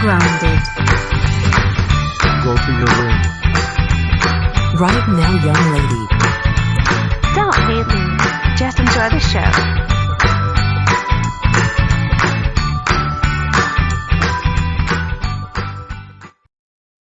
grounded. Go to your room. Right now, young lady. Don't hate me. Just enjoy the show.